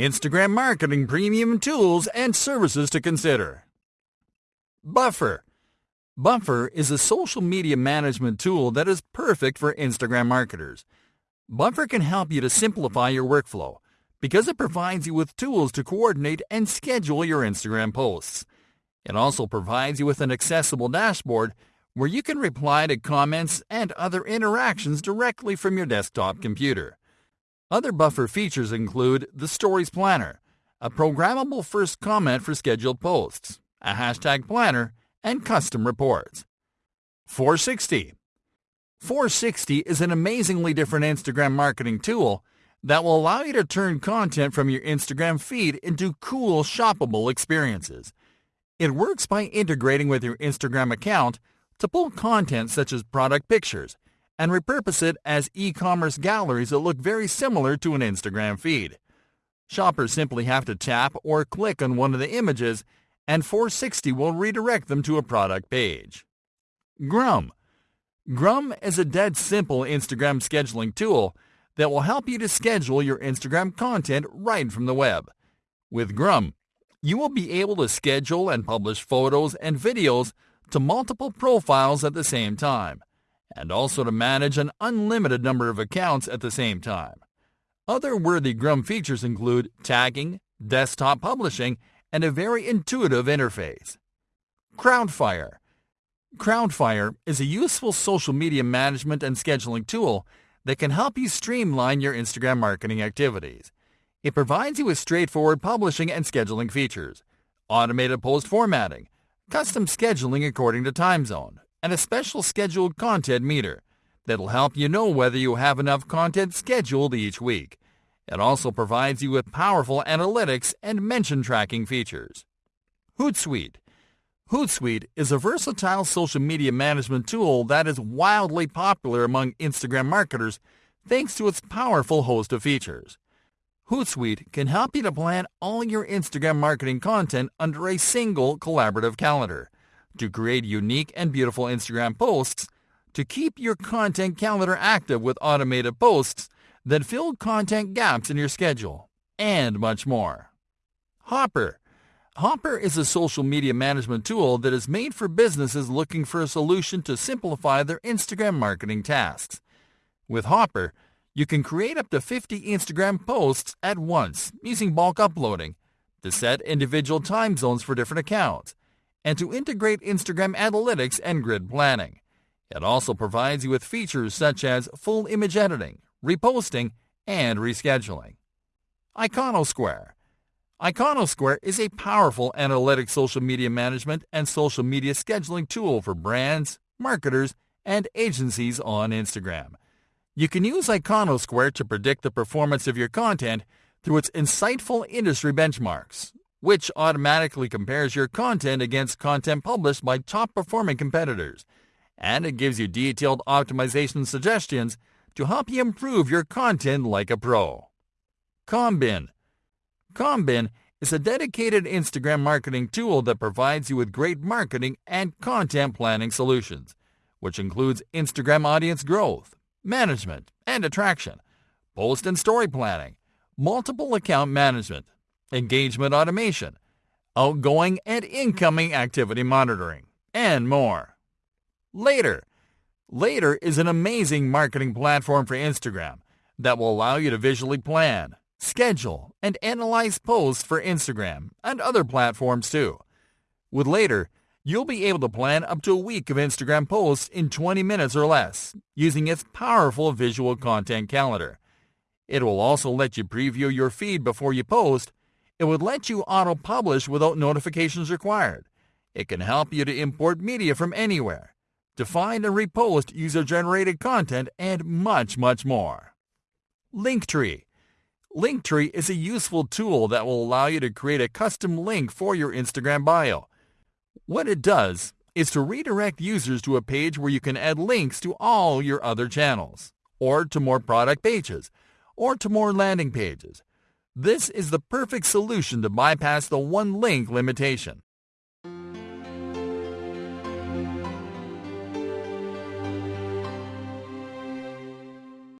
Instagram marketing premium tools and services to consider. Buffer. Buffer is a social media management tool that is perfect for Instagram marketers. Buffer can help you to simplify your workflow because it provides you with tools to coordinate and schedule your Instagram posts. It also provides you with an accessible dashboard where you can reply to comments and other interactions directly from your desktop computer. Other Buffer features include the Stories Planner, a programmable first comment for scheduled posts, a hashtag planner, and custom reports. Foursixty. Foursixty is an amazingly different Instagram marketing tool that will allow you to turn content from your Instagram feed into cool, shoppable experiences. It works by integrating with your Instagram account to pull content such as product pictures and repurpose it as e-commerce galleries that look very similar to an Instagram feed. Shoppers simply have to tap or click on one of the images and Foursixty will redirect them to a product page. Grum. Grum is a dead simple Instagram scheduling tool that will help you to schedule your Instagram content right from the web. With Grum, you will be able to schedule and publish photos and videos to multiple profiles at the same time, and also to manage an unlimited number of accounts at the same time. Other worthy Grum features include tagging, desktop publishing, and a very intuitive interface. Crowdfire. Crowdfire is a useful social media management and scheduling tool that can help you streamline your Instagram marketing activities. It provides you with straightforward publishing and scheduling features, automated post formatting, custom scheduling according to time zone, and a special scheduled content meter that'll help you know whether you have enough content scheduled each week. It also provides you with powerful analytics and mention tracking features. Hootsuite. Hootsuite is a versatile social media management tool that is wildly popular among Instagram marketers thanks to its powerful host of features. Hootsuite can help you to plan all your Instagram marketing content under a single collaborative calendar, to create unique and beautiful Instagram posts, to keep your content calendar active with automated posts that fill content gaps in your schedule, and much more. Hopper. Hopper is a social media management tool that is made for businesses looking for a solution to simplify their Instagram marketing tasks. With Hopper, you can create up to 50 Instagram posts at once using bulk uploading, to set individual time zones for different accounts, and to integrate Instagram analytics and grid planning. It also provides you with features such as full image editing, reposting, and rescheduling. Iconosquare. Iconosquare is a powerful analytic social media management and social media scheduling tool for brands, marketers, and agencies on Instagram. You can use Iconosquare to predict the performance of your content through its insightful industry benchmarks, which automatically compares your content against content published by top performing competitors, and it gives you detailed optimization suggestions to help you improve your content like a pro. Combin. Combin is a dedicated Instagram marketing tool that provides you with great marketing and content planning solutions, which includes Instagram audience growth, management and attraction, post and story planning, multiple account management, engagement automation, outgoing and incoming activity monitoring, and more. Later. Later is an amazing marketing platform for Instagram that will allow you to visually plan, schedule, and analyze posts for Instagram and other platforms too. With Later, You'll be able to plan up to a week of Instagram posts in 20 minutes or less using its powerful visual content calendar. It will also let you preview your feed before you post. It would let you auto-publish without notifications required. It can help you to import media from anywhere, to find and repost user-generated content, and much, much more. Linktree. Linktree is a useful tool that will allow you to create a custom link for your Instagram bio what it does is to redirect users to a page where you can add links to all your other channels, or to more product pages, or to more landing pages. This is the perfect solution to bypass the one link limitation.